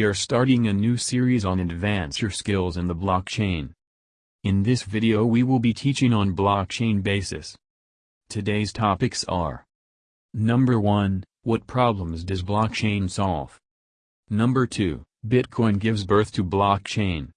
we are starting a new series on advance your skills in the blockchain. In this video we will be teaching on blockchain basis. Today's topics are Number 1, what problems does blockchain solve? Number 2, Bitcoin gives birth to blockchain.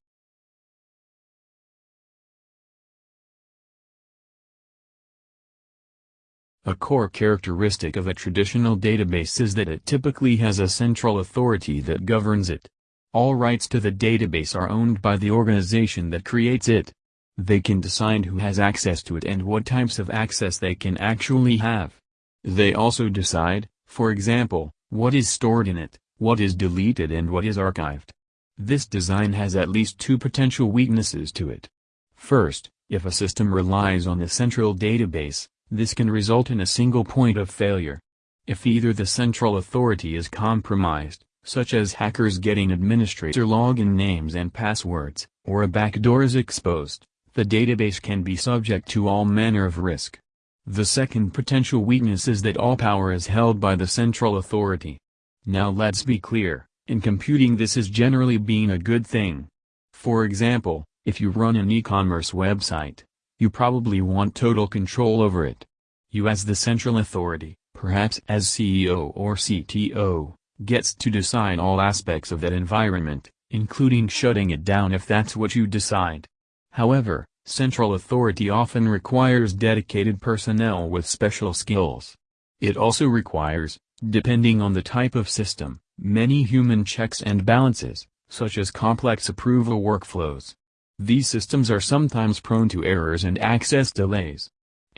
A core characteristic of a traditional database is that it typically has a central authority that governs it. All rights to the database are owned by the organization that creates it. They can decide who has access to it and what types of access they can actually have. They also decide, for example, what is stored in it, what is deleted and what is archived. This design has at least two potential weaknesses to it. First, if a system relies on a central database, this can result in a single point of failure. If either the central authority is compromised, such as hackers getting administrator login names and passwords, or a backdoor is exposed, the database can be subject to all manner of risk. The second potential weakness is that all power is held by the central authority. Now let's be clear, in computing this is generally being a good thing. For example, if you run an e-commerce website, you probably want total control over it. You as the central authority, perhaps as CEO or CTO, gets to decide all aspects of that environment, including shutting it down if that's what you decide. However, central authority often requires dedicated personnel with special skills. It also requires, depending on the type of system, many human checks and balances, such as complex approval workflows. These systems are sometimes prone to errors and access delays.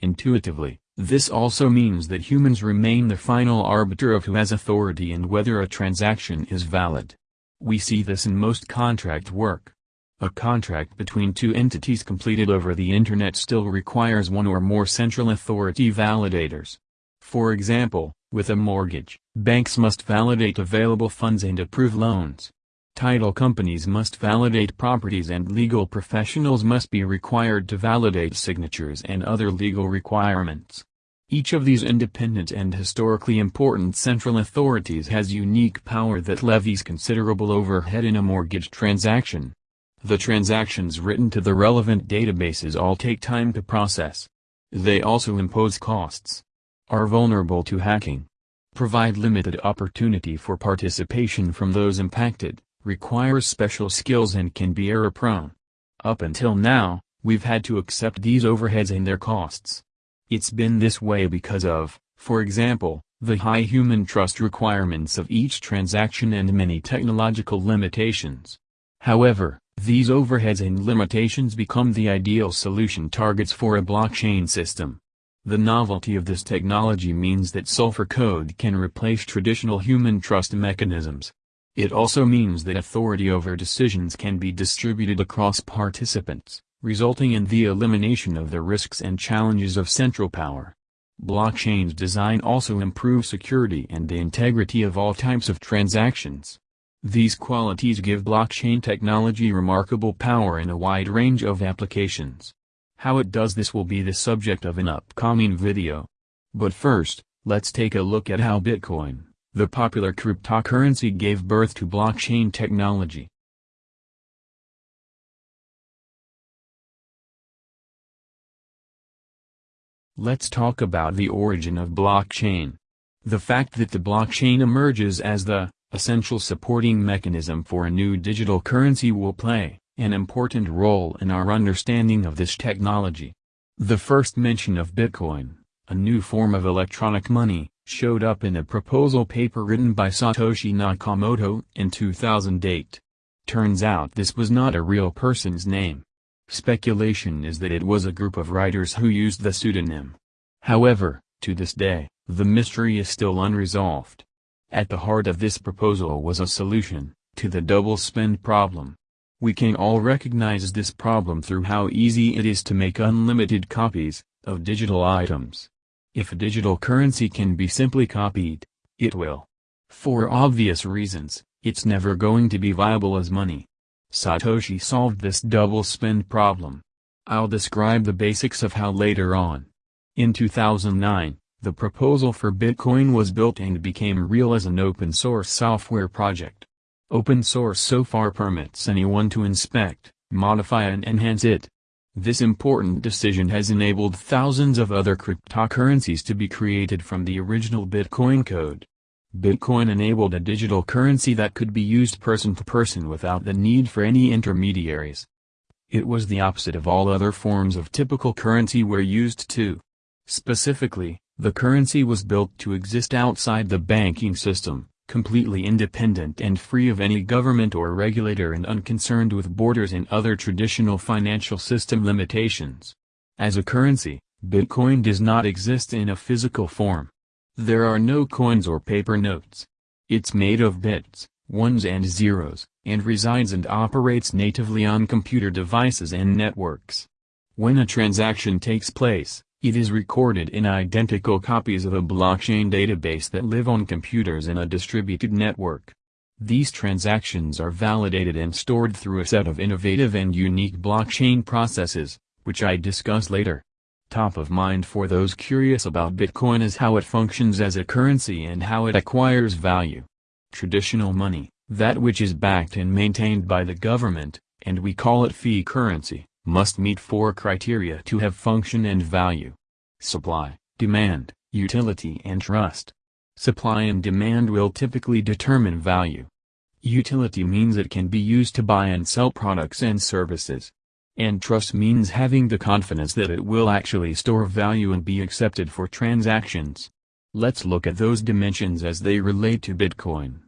Intuitively, this also means that humans remain the final arbiter of who has authority and whether a transaction is valid. We see this in most contract work. A contract between two entities completed over the Internet still requires one or more central authority validators. For example, with a mortgage, banks must validate available funds and approve loans. Title companies must validate properties and legal professionals must be required to validate signatures and other legal requirements. Each of these independent and historically important central authorities has unique power that levies considerable overhead in a mortgage transaction. The transactions written to the relevant databases all take time to process. They also impose costs. Are vulnerable to hacking. Provide limited opportunity for participation from those impacted requires special skills and can be error-prone. Up until now, we've had to accept these overheads and their costs. It's been this way because of, for example, the high human trust requirements of each transaction and many technological limitations. However, these overheads and limitations become the ideal solution targets for a blockchain system. The novelty of this technology means that software code can replace traditional human trust mechanisms, it also means that authority over decisions can be distributed across participants, resulting in the elimination of the risks and challenges of central power. Blockchain's design also improves security and the integrity of all types of transactions. These qualities give blockchain technology remarkable power in a wide range of applications. How it does this will be the subject of an upcoming video. But first, let's take a look at how Bitcoin, the popular cryptocurrency gave birth to blockchain technology. Let's talk about the origin of blockchain. The fact that the blockchain emerges as the essential supporting mechanism for a new digital currency will play an important role in our understanding of this technology. The first mention of Bitcoin, a new form of electronic money, showed up in a proposal paper written by Satoshi Nakamoto in 2008. Turns out this was not a real person's name. Speculation is that it was a group of writers who used the pseudonym. However, to this day, the mystery is still unresolved. At the heart of this proposal was a solution, to the double spend problem. We can all recognize this problem through how easy it is to make unlimited copies, of digital items. If a digital currency can be simply copied, it will. For obvious reasons, it's never going to be viable as money. Satoshi solved this double spend problem. I'll describe the basics of how later on. In 2009, the proposal for Bitcoin was built and became real as an open-source software project. Open source software permits anyone to inspect, modify and enhance it. This important decision has enabled thousands of other cryptocurrencies to be created from the original Bitcoin code. Bitcoin enabled a digital currency that could be used person to person without the need for any intermediaries. It was the opposite of all other forms of typical currency we're used to. Specifically, the currency was built to exist outside the banking system, completely independent and free of any government or regulator and unconcerned with borders and other traditional financial system limitations. As a currency, Bitcoin does not exist in a physical form. There are no coins or paper notes. It's made of bits, ones and zeros, and resides and operates natively on computer devices and networks. When a transaction takes place, it is recorded in identical copies of a blockchain database that live on computers in a distributed network. These transactions are validated and stored through a set of innovative and unique blockchain processes, which I discuss later. Top of mind for those curious about Bitcoin is how it functions as a currency and how it acquires value. Traditional money, that which is backed and maintained by the government, and we call it fiat currency, must meet four criteria to have function and value. Supply, demand, utility and trust. Supply and demand will typically determine value. Utility means it can be used to buy and sell products and services. And trust means having the confidence that it will actually store value and be accepted for transactions. Let's look at those dimensions as they relate to Bitcoin.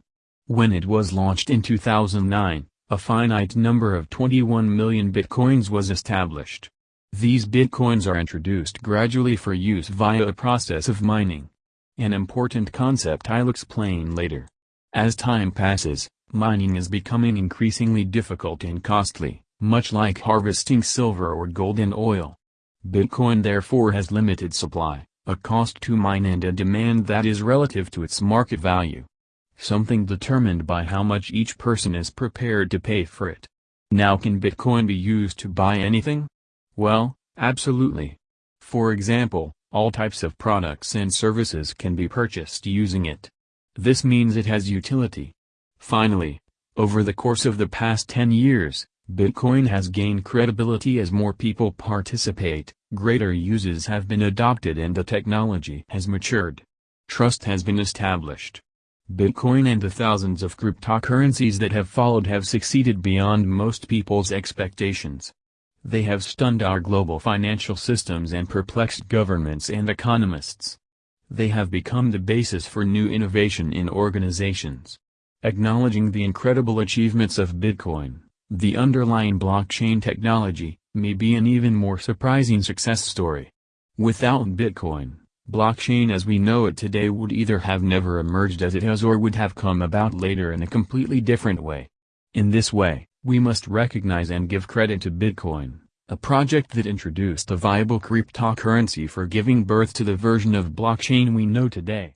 When it was launched in 2009, a finite number of 21 million bitcoins was established. These bitcoins are introduced gradually for use via a process of mining. An important concept I'll explain later. As time passes, mining is becoming increasingly difficult and costly much like harvesting silver or gold and oil. Bitcoin therefore has limited supply, a cost to mine and a demand that is relative to its market value. Something determined by how much each person is prepared to pay for it. Now can Bitcoin be used to buy anything? Well, absolutely. For example, all types of products and services can be purchased using it. This means it has utility. Finally, over the course of the past 10 years, Bitcoin has gained credibility as more people participate, greater uses have been adopted and the technology has matured. Trust has been established. Bitcoin and the thousands of cryptocurrencies that have followed have succeeded beyond most people's expectations. They have stunned our global financial systems and perplexed governments and economists. They have become the basis for new innovation in organizations. Acknowledging the incredible achievements of Bitcoin, the underlying blockchain technology, may be an even more surprising success story. Without Bitcoin, blockchain as we know it today would either have never emerged as it has or would have come about later in a completely different way. In this way, we must recognize and give credit to Bitcoin, a project that introduced a viable cryptocurrency for giving birth to the version of blockchain we know today.